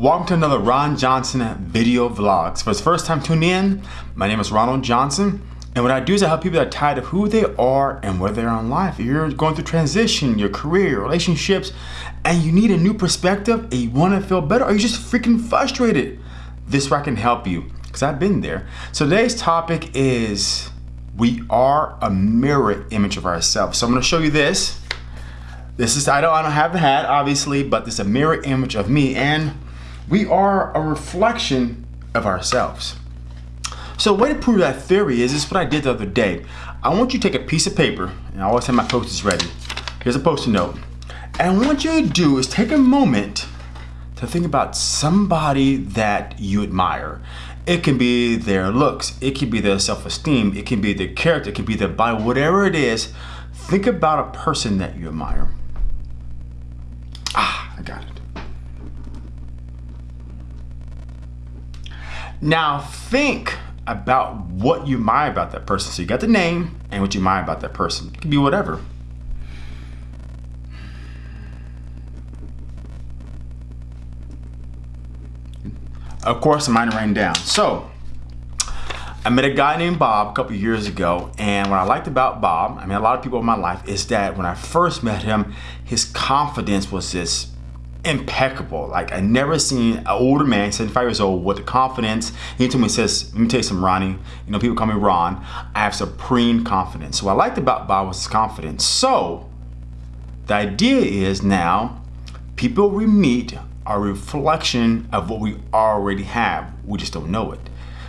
Welcome to another Ron Johnson video vlogs. For the first time tuning in, my name is Ronald Johnson. And what I do is I help people that are tired of who they are and where they are in life. If you're going through transition, your career, relationships, and you need a new perspective, and you want to feel better, or you're just freaking frustrated, this is where I can help you, because I've been there. So today's topic is we are a mirror image of ourselves. So I'm going to show you this. This is, I don't, I don't have the hat, obviously, but this is a mirror image of me, and we are a reflection of ourselves. So the way to prove that theory is, this is what I did the other day. I want you to take a piece of paper, and I always have my post-its ready. Here's a post-it note. And what you do is take a moment to think about somebody that you admire. It can be their looks, it can be their self-esteem, it can be their character, it can be their body, whatever it is. Think about a person that you admire. Ah, I got it. Now think about what you admire about that person. So you got the name and what you admire about that person. It can be whatever. Of course, I'm writing down. So I met a guy named Bob a couple years ago, and what I liked about Bob, I mean, a lot of people in my life, is that when I first met him, his confidence was just impeccable. Like I never seen an older man, 75 years old, with the confidence. He told me, says, let me tell you something, Ronnie. You know, people call me Ron. I have supreme confidence. So what I liked about Bob was his confidence. So the idea is now, people we meet are a reflection of what we already have. We just don't know it.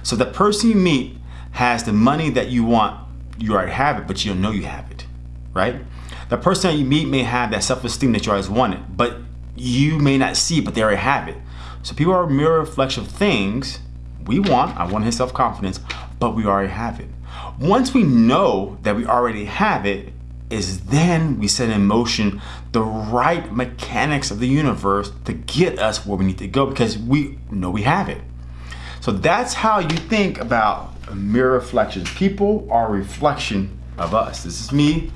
So the person you meet has the money that you want, you already have it, but you don't know you have it, right? The person that you meet may have that self-esteem that you always wanted, but you may not see, but they already have it. So people are a mirror reflection of things we want. I want his self-confidence, but we already have it. Once we know that we already have it, is then we set in motion the right mechanics of the universe to get us where we need to go because we know we have it. So that's how you think about mirror reflections. People are a reflection of us. This is me,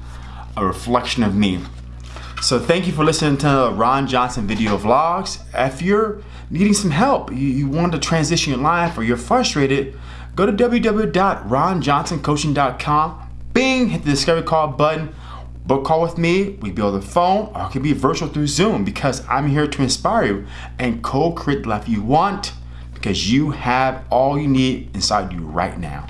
a reflection of me. So thank you for listening to Ron Johnson video vlogs. If you're needing some help, you, you want to transition your life or you're frustrated, go to www.ronjohnsoncoaching.com, bing, hit the discovery call button, book call with me, we be on the phone, or it can be virtual through Zoom because I'm here to inspire you and co-create the life you want because you have all you need inside you right now.